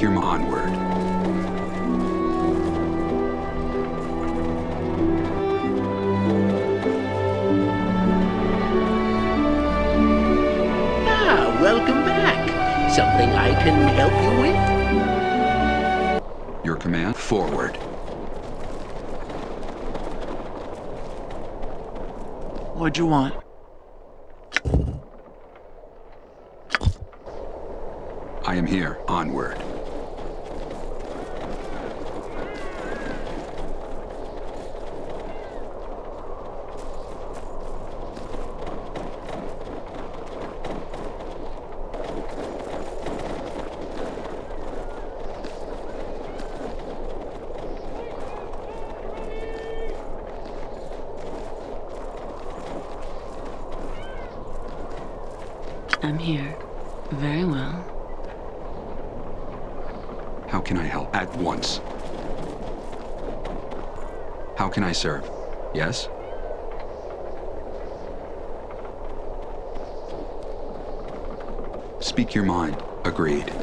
Your onward. Ah, welcome back. Something I can help you with? Your command, forward. What'd you want? I am here, onward. I'm here. Very well. How can I help? At once. How can I serve? Yes? Speak your mind. Agreed.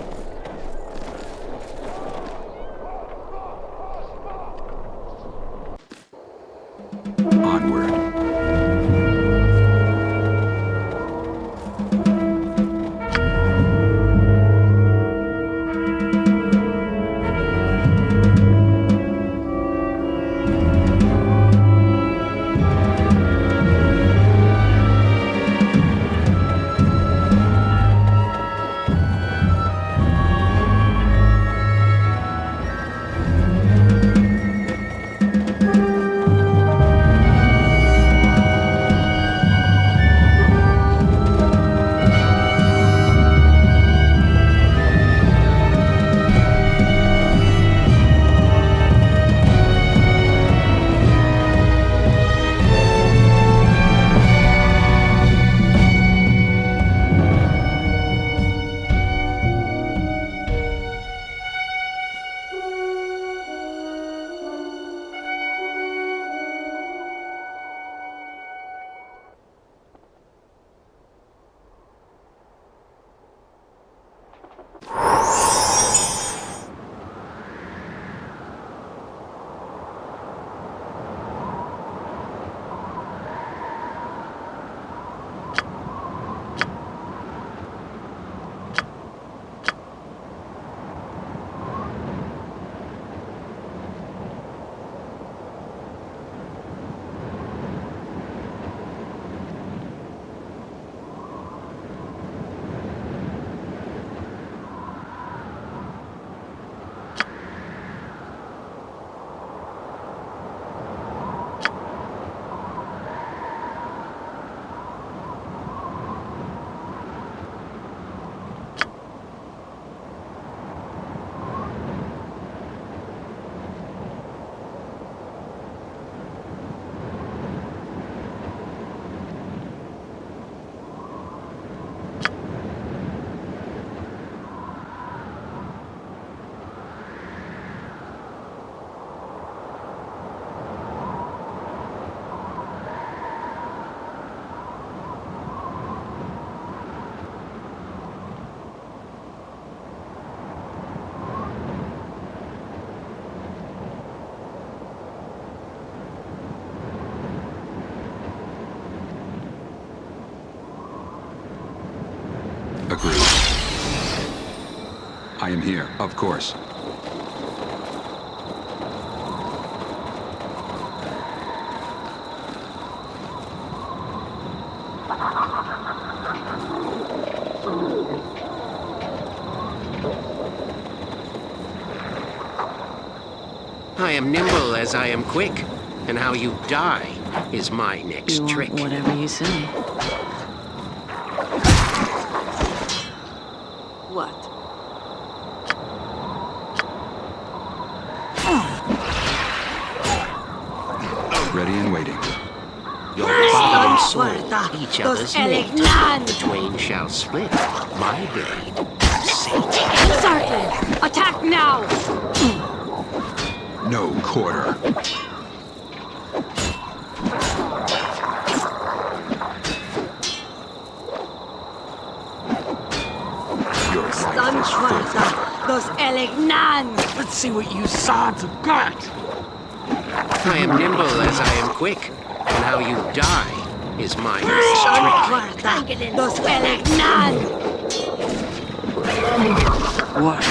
Agreed. I am here, of course. I am nimble as I am quick, and how you die is my next You trick. want whatever you say. What? Ready and waiting. Your father and Puerta, sword, each los other's mate. The twain shall split. My blade, Satan. Certain! Attack now! No quarter. Your life Stun is filthy. Puerta! Los Let's see what you sods have got. I am nimble as I am quick, and how you die is my trick. Guarda! Los Elignan! What?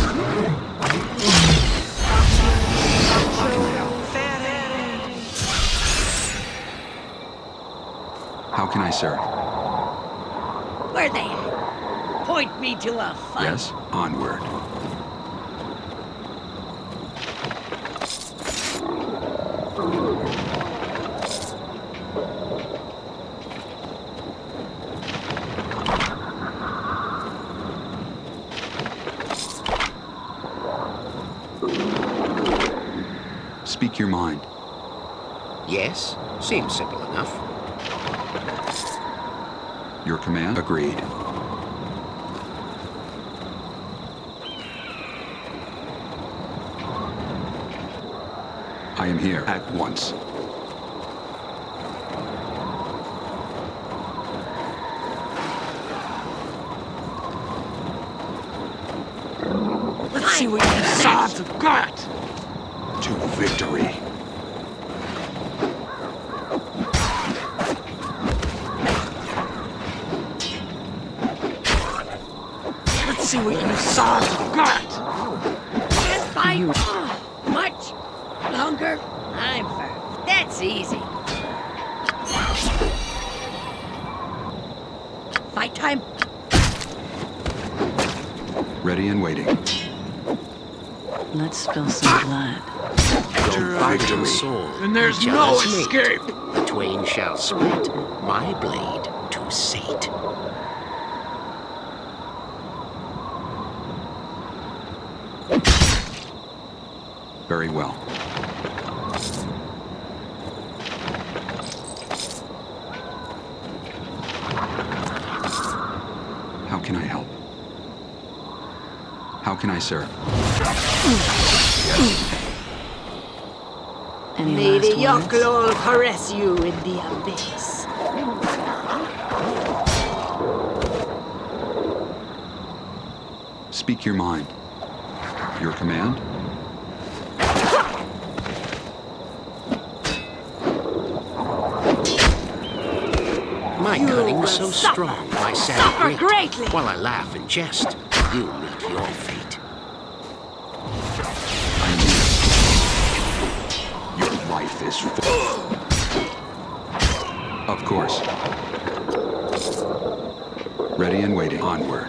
How can I serve? Where they at? Point me to a fight. Yes? Onward. Speak your mind. Yes, seems simple enough. Your command? Agreed. I am here at once. Let's see what you sods have got. To victory. Let's see what you sods have got. Can't fight uh, much longer. I'm firm. That's easy. Fight time. Ready and waiting. Let's spill some blood. Your body and soul. And there's no other's mate. escape. The twain shall split my blade to sate. Very well. How can I help? How can I serve? Any May the last words? Yochlol caress you in the abyss. Speak your mind. Your command? My You cunning will so suffer. strong, my sad Suffer wit. greatly. While I laugh and jest, you meet your fate. Is full. Of course. Ready and waiting. Onward.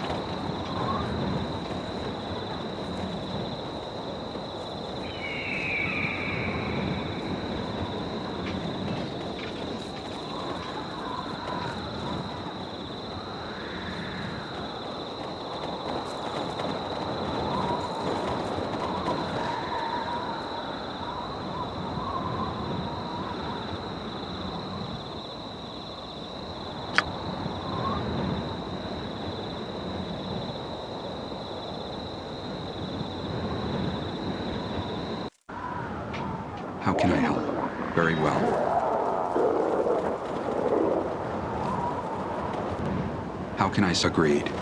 How can I help? Very well. How can I s- agreed?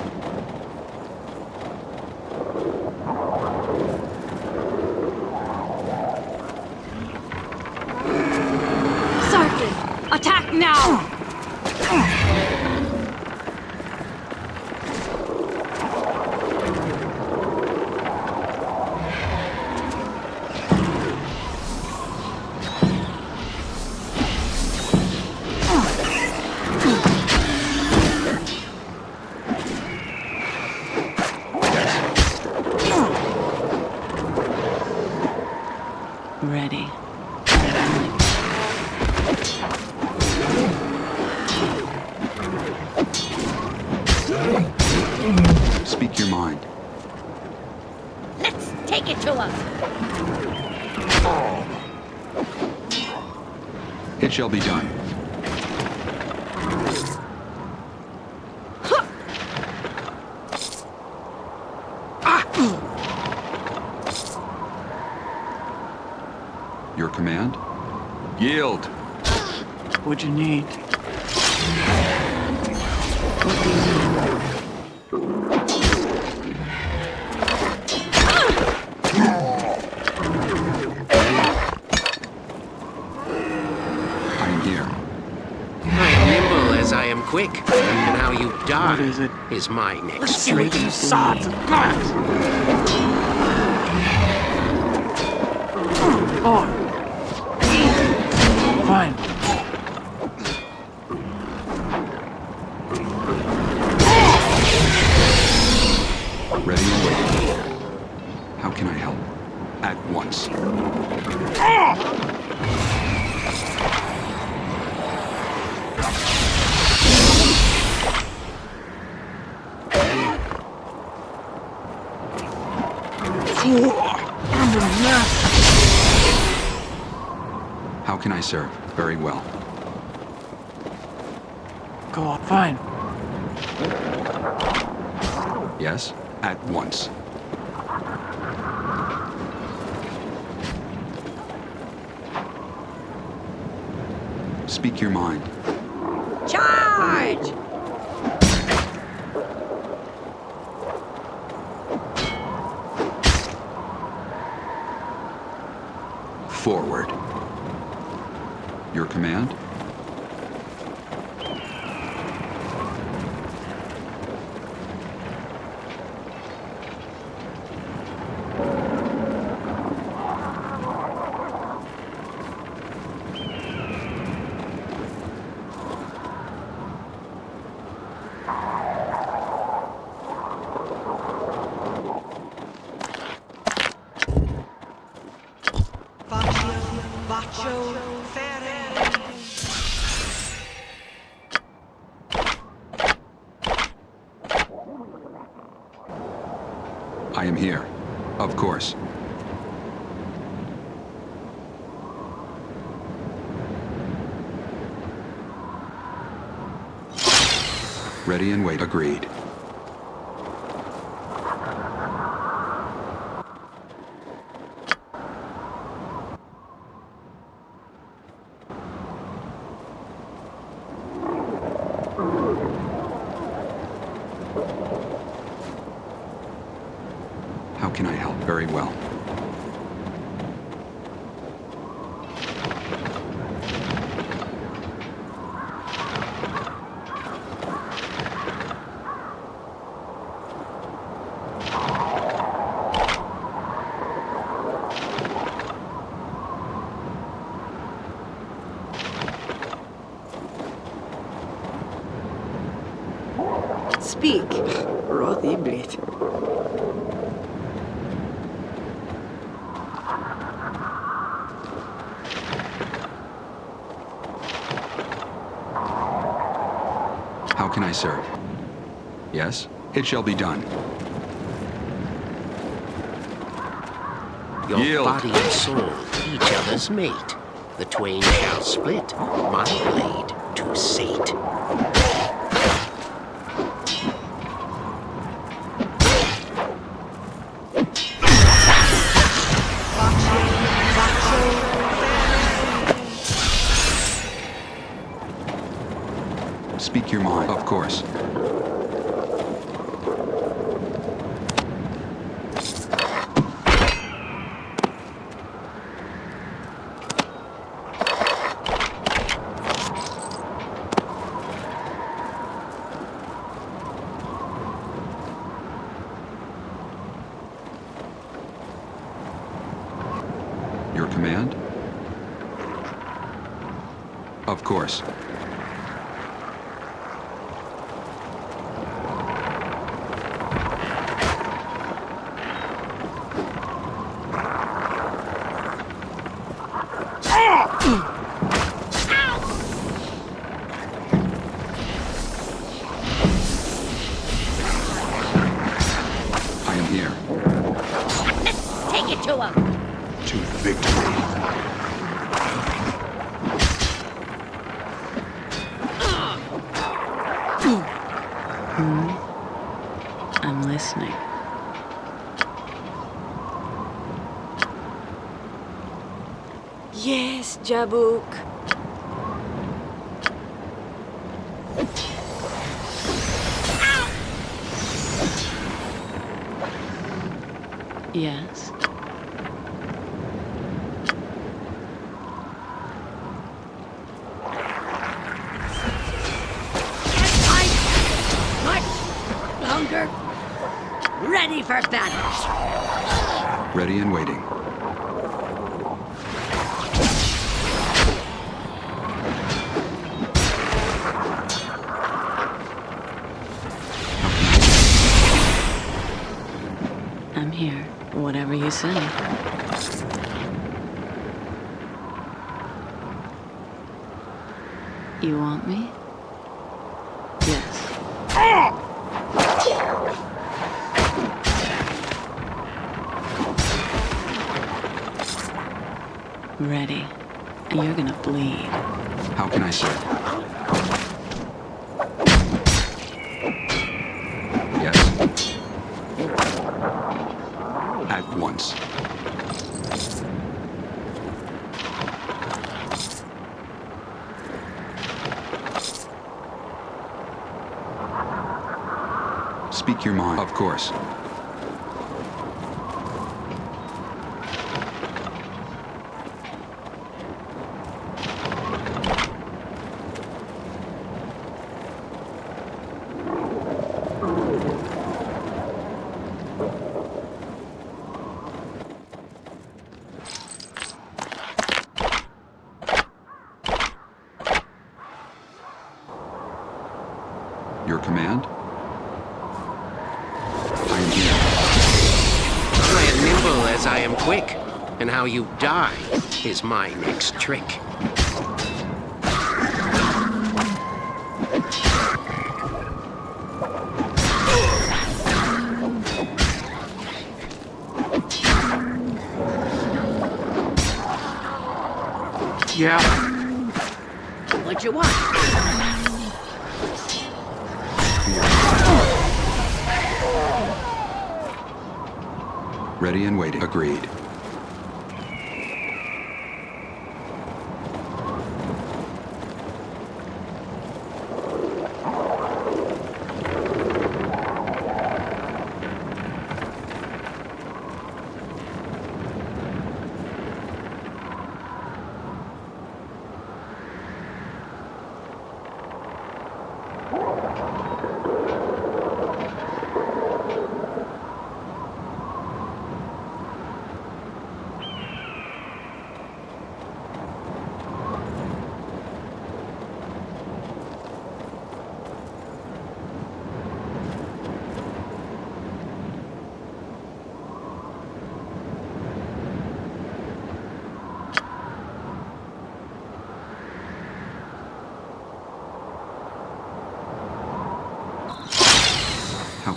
Shall be done. Your command? Yield. What'd you need? Is it? is my next Let's see sods got. Oh. Serve? Very well. Go on. Fine. Yes? At once. Speak your mind. Charge! Forward. Your command? I am here. Of course. Ready and wait. Agreed. How can I help? Very well. Speak. Roth Iblit. How can I serve? Yes, it shall be done. Your Yield. body and soul, each other's mate. The twain shall split, my blade to sate. Your command? Of course. I am here. Take it to him! To victory. I'm listening. Yes, Say. You want me? Yes. Ready. And you're gonna bleed. How can I serve? Yes. At once. Speak your mind. Of course. Your command? I am quick, and how you die is my next trick. Yeah. Ready and waiting. Agreed.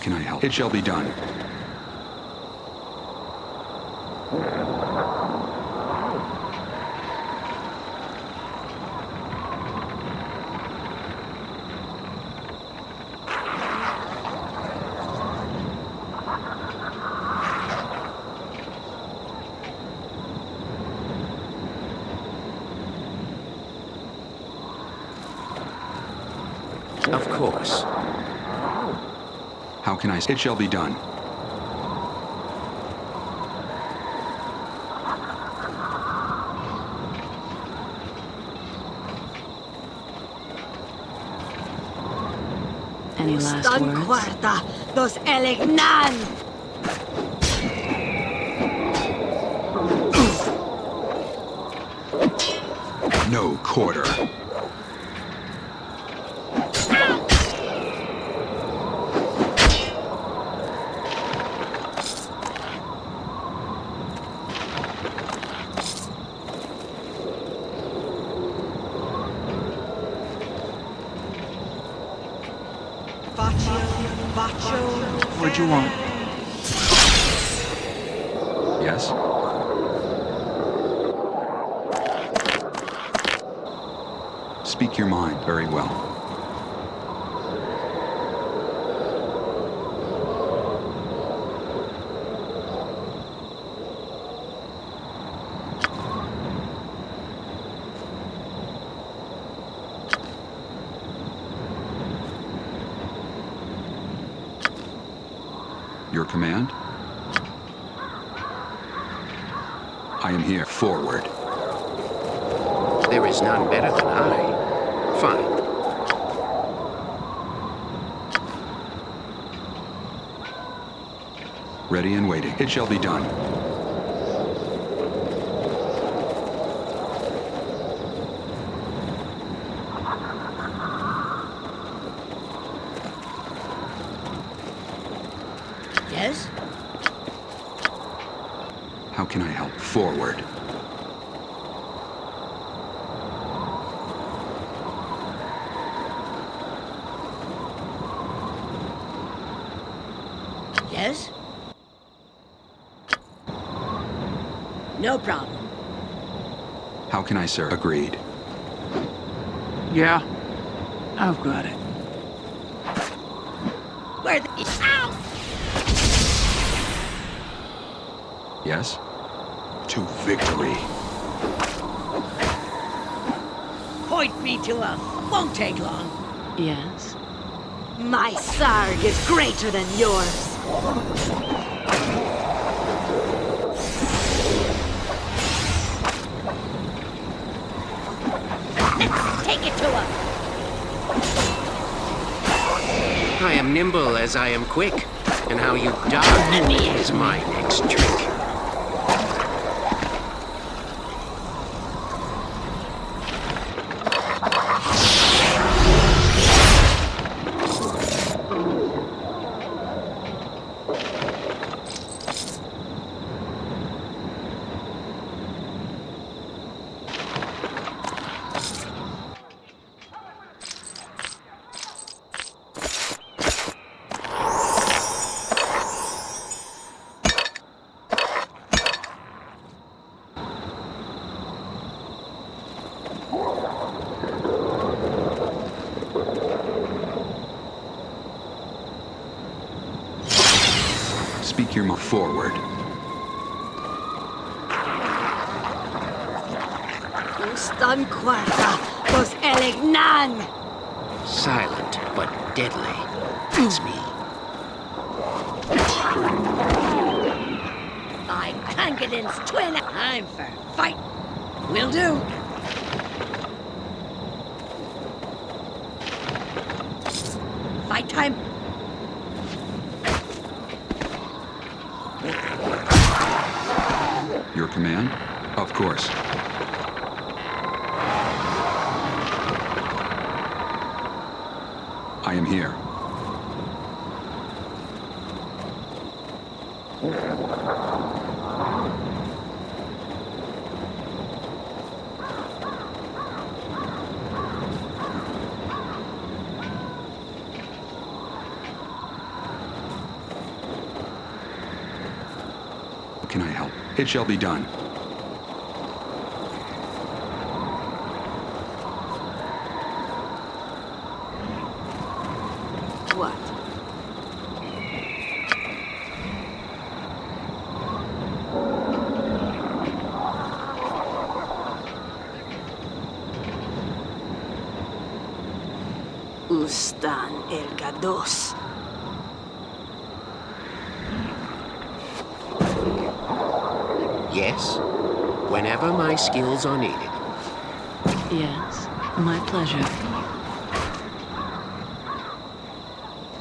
Can I help? It shall be done. Of course. How can I? It shall be done. Any last words? cuarta, elignan! No quarter. You want? Yes? Speak your mind very well. Your command? I am here. Forward. There is better than I. Fine. Ready and waiting. It shall be done. Yes? How can I help? Forward. Yes? No problem. How can I sir? Agreed. Yeah, I've got it. Where the... Ow! Yes? To victory. Point me to a... Won't take long. Yes. My sarg is greater than yours. To him. I am nimble as I am quick, and how you die is my next trick. Speak your mind. Forward. Ustan quarta, dos elignan. Silent but deadly. It's me. By Kankadin's twin. I'm for fight. Will do. Fight time. Your command? Of course. I am here. Can I help? It shall be done. What? Ustan el Gados. Yes? Whenever my skills are needed. Yes. My pleasure.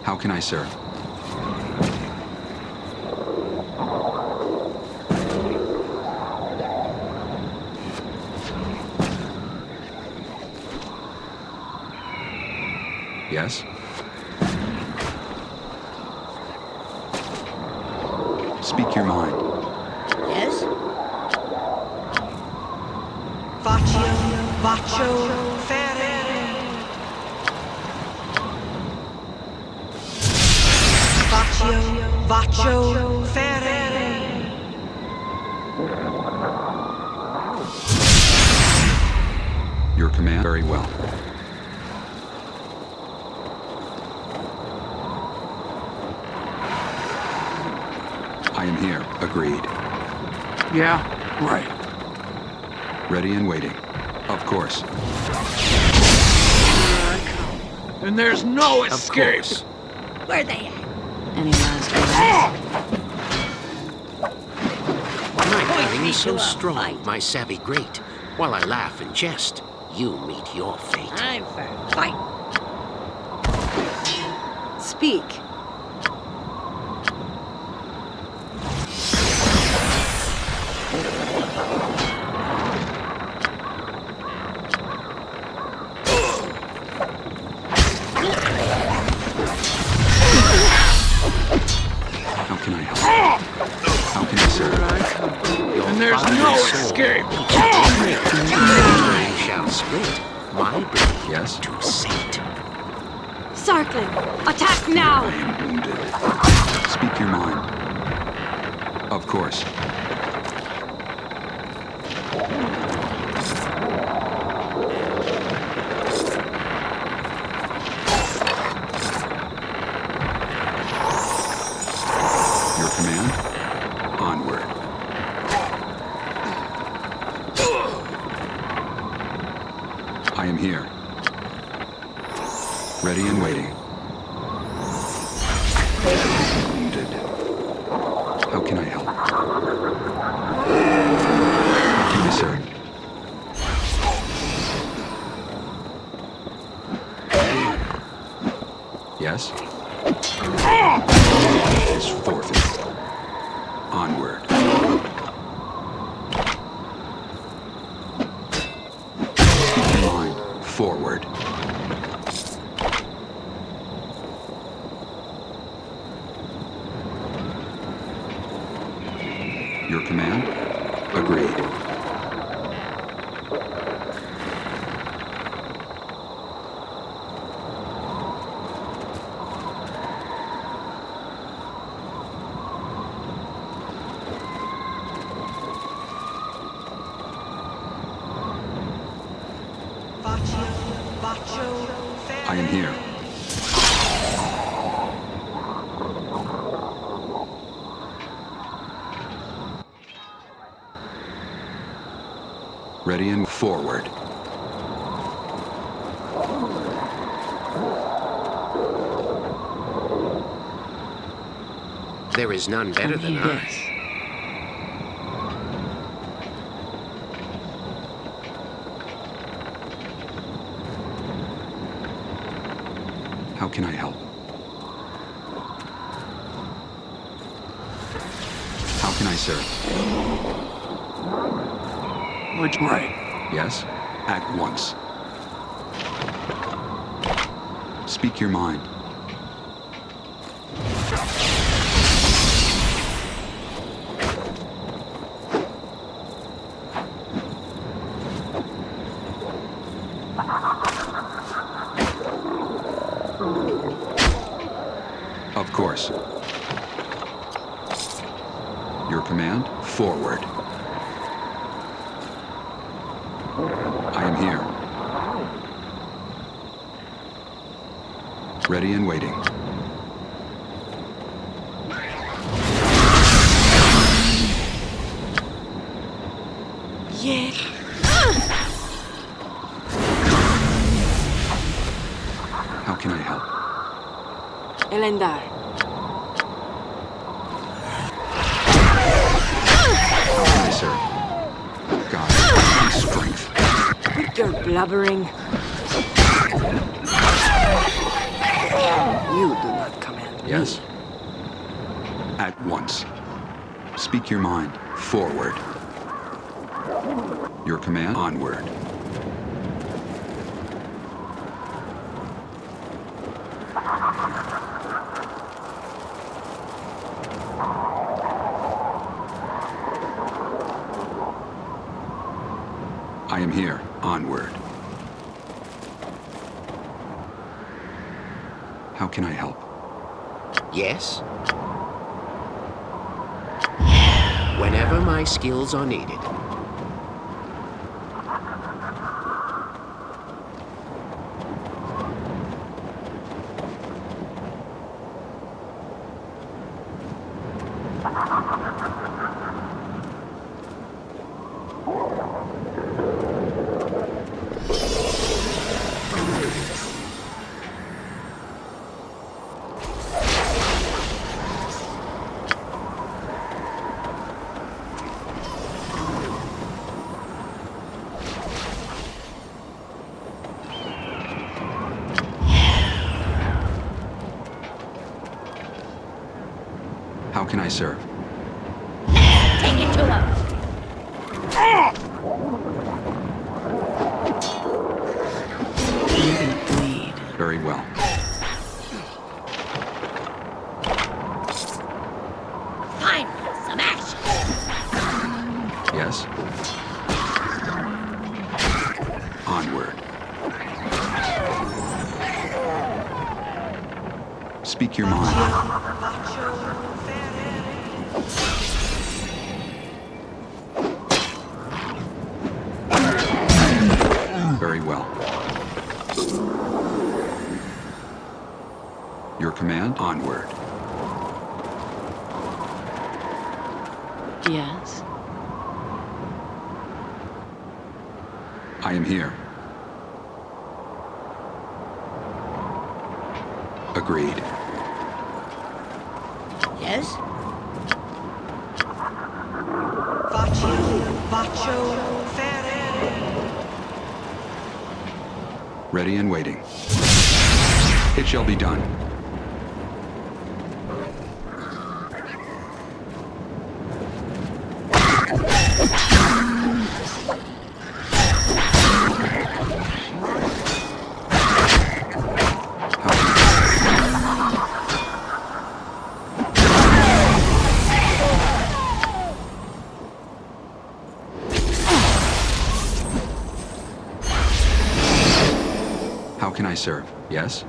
How can I serve? Yes? Speak your mind. Yes? Faccio, faccio, fere. Faccio, faccio, fere. Your command? Very well. I am here. Agreed. Yeah, right. Ready and waiting. Of course. And there's no Of escape. course. Where they at? Any last words? Ah! My Point feeling me is so strong, fight. my savvy great. While I laugh and jest, you meet your fate. I'm for fight. Speak. can I help? How can I serve? Your and there's no escape. I shall split my blade yes? to Satan. Sarklin, attack now! I am wounded. Speak your mind. Of course. Your command? Agreed. Vaccio, Vaccio, Ferre. I am here. Ready and forward. There is none better than I. Yes. How can I help? How can I serve? Which way? Yes? At once. Speak your mind. Of course. Your command? Forward. I am here. Ready and waiting. Yeah. How can I help? Elendar, How can I serve? God, my strength. quit your blubbering. You do not command me. Yes? At once. Speak your mind. Forward. Your command? Onward. I am here. Onward. How can I help? Yes? Whenever my skills are needed. Onward. Speak your mind. Very well. Your command, onward. Yes. I am here. Agreed. Can I serve? Yes?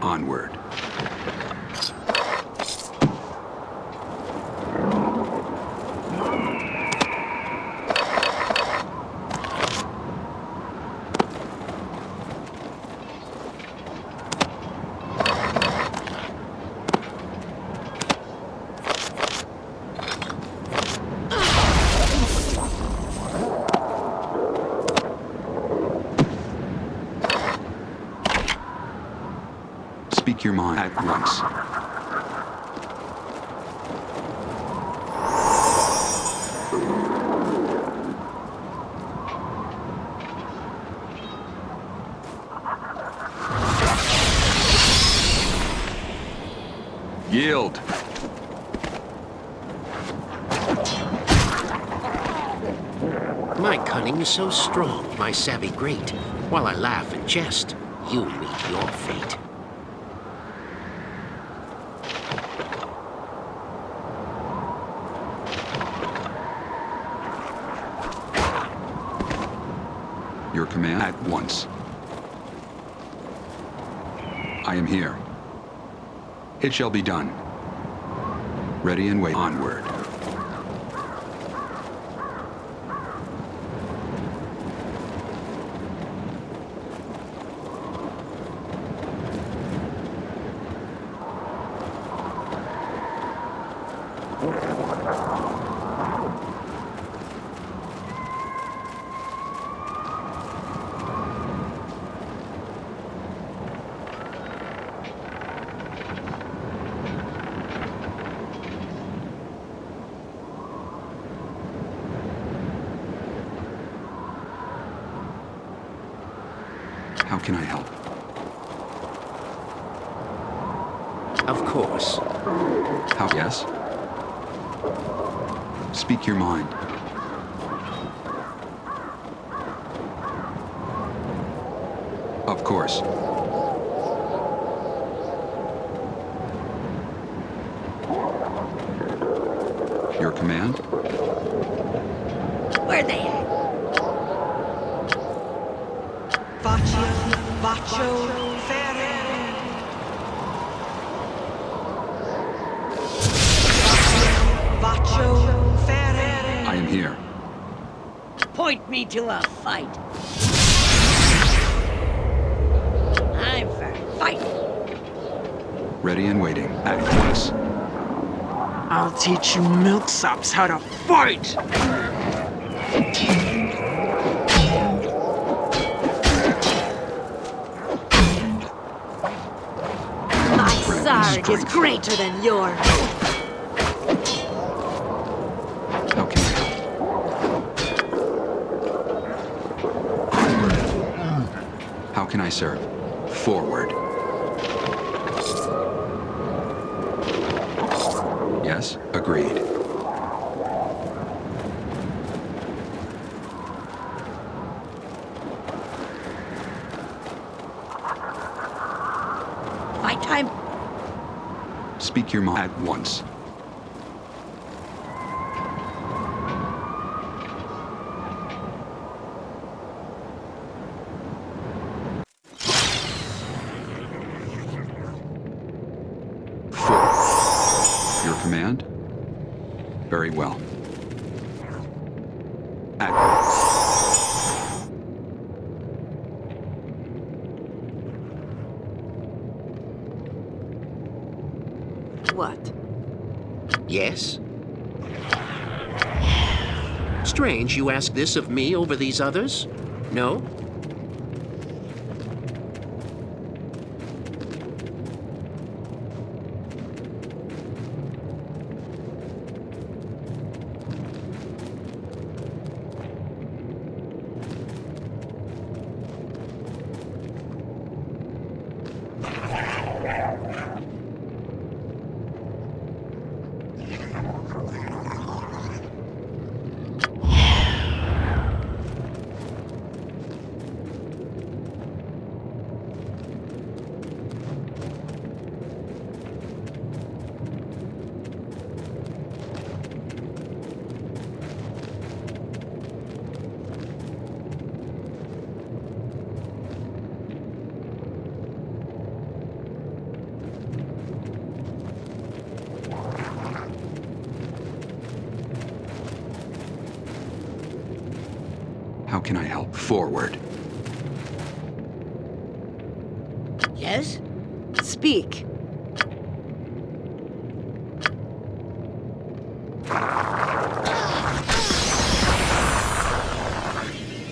Onward. Speak your mind at once. Yield. My cunning is so strong, my savvy great. While I laugh and jest, you meet your fate. Your command at once. I am here. It shall be done. Ready and wait. Onward. How can I help? Of course. How? Yes? Speak your mind. Of course. Your command? Where are they at? Faccio, faccio ferere. Faccio ferere. I am here. Point me to a fight. I'm for fighting. Ready and waiting. At once. I'll teach you milksops how to fight! My sarg is greater than yours. I? How can I serve? Forward. Yes, agreed. time. Speak your mind at once. Your command? Very well. At What? Yes? Strange you ask this of me over these others? No? Can I help? Forward. Yes? Speak.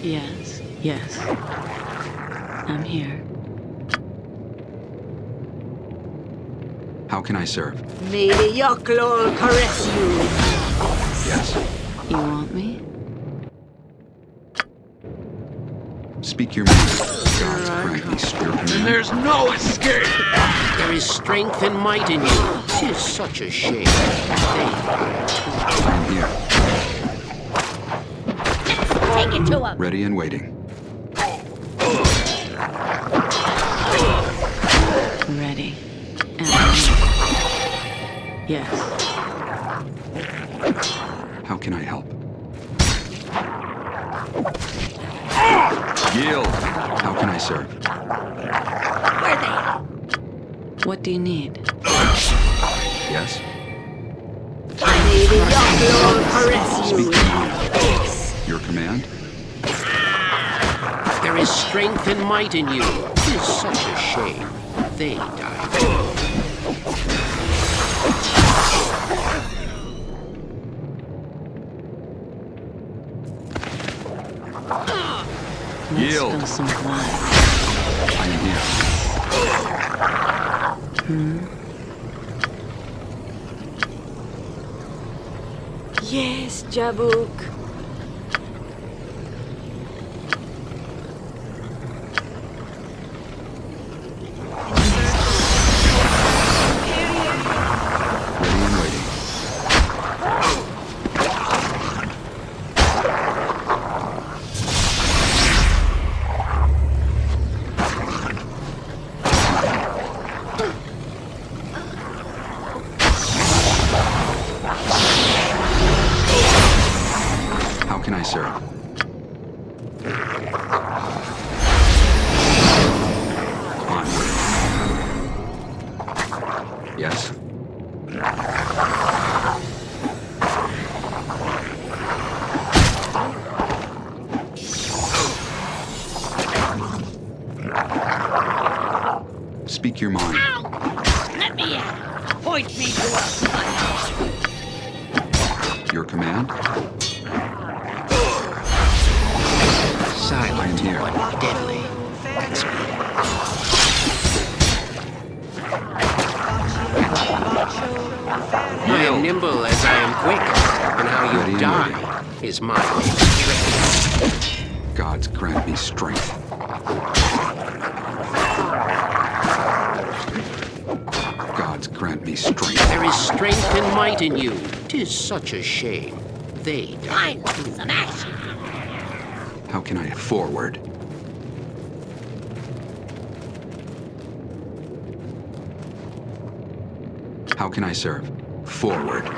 Yes, yes. I'm here. How can I serve? May the Yochlol caress you. Yes. You want me? Speak your mind. God's grant spirit And there's no escape! There is strength and might in you. Tis such a shame. They I'm here. Take it to him. Ready and waiting. Ready. And Yes. How can I help? Yield. How can I serve? Where they? What do you need? Yes. May the Yochlol caress you. Speak your mind. Your command? There is strength and might in you. Tis such a shame. They died. Oh, Yield. some blood. I am here. Hmm. Yes, Jabuk. such a shame. They died. How can I forward? How can I serve? Forward.